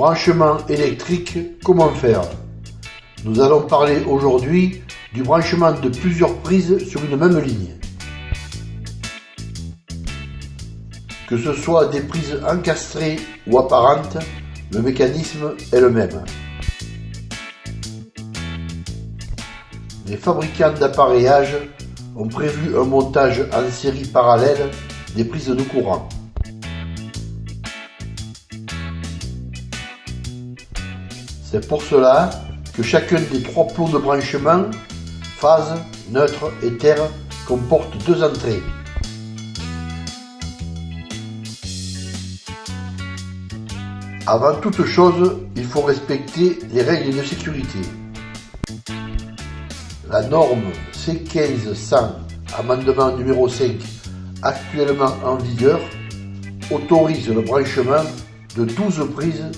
Branchement électrique, comment faire? Nous allons parler aujourd'hui du branchement de plusieurs prises sur une même ligne. Que ce soit des prises encastrées ou apparentes, le mécanisme est le même. Les fabricants d'appareillage ont prévu un montage en série parallèle des prises de courant. C'est pour cela que chacun des trois plots de branchement, phase, neutre et terre, comporte deux entrées. Avant toute chose, il faut respecter les règles de sécurité. La norme C15-100, amendement numéro 5, actuellement en vigueur, autorise le branchement de 12 prises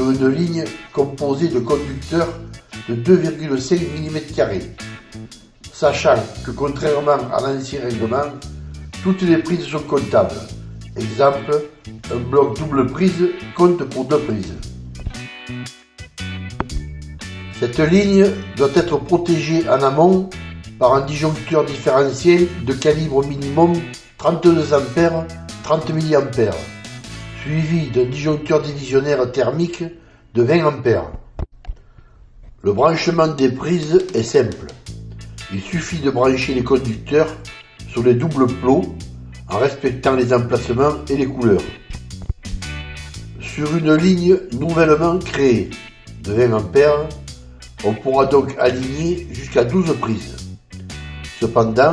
une ligne composée de conducteurs de 2,5 mm, sachant que contrairement à l'ancien règlement, toutes les prises sont comptables. Exemple, un bloc double prise compte pour deux prises. Cette ligne doit être protégée en amont par un disjoncteur différentiel de calibre minimum 32 A 30 mA, suivi d'un disjoncteur divisionnaire thermique de 20 A. Le branchement des prises est simple. Il suffit de brancher les conducteurs sur les doubles plots en respectant les emplacements et les couleurs. Sur une ligne nouvellement créée de 20 A, on pourra donc aligner jusqu'à 12 prises. Cependant,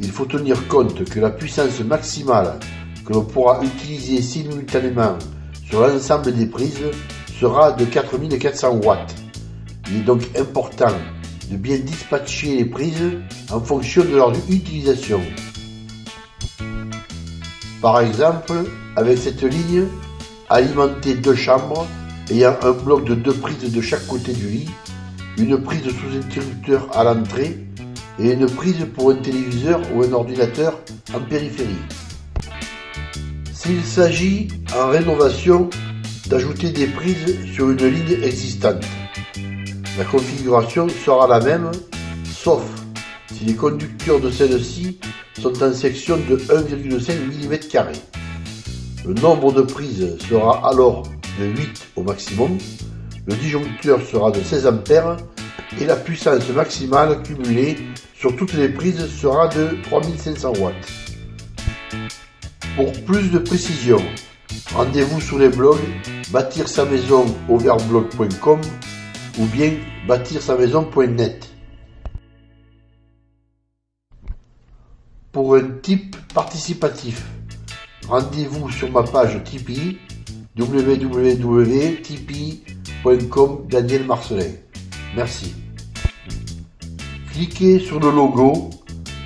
il faut tenir compte que la puissance maximale que l'on pourra utiliser simultanément sur l'ensemble des prises sera de 4400 watts. Il est donc important de bien dispatcher les prises en fonction de leur utilisation. Par exemple, avec cette ligne, alimenter deux chambres ayant un bloc de deux prises de chaque côté du lit une prise sous interrupteur à l'entrée et une prise pour un téléviseur ou un ordinateur en périphérie. S'il s'agit en rénovation d'ajouter des prises sur une ligne existante, la configuration sera la même, sauf si les conducteurs de celle-ci sont en section de 1,5 mm. Le nombre de prises sera alors de 8 au maximum, le disjoncteur sera de 16 A et la puissance maximale cumulée sur toutes les prises sera de 3500 watts. Pour plus de précision, rendez-vous sur les blogs bâtir sa maison overblog.com ou bien bâtir sa maison.net. Pour un type participatif, rendez-vous sur ma page Tipeee www.tipeee.com Daniel Marcelin. Merci. Cliquez sur le logo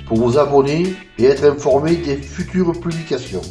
pour vous abonner et être informé des futures publications.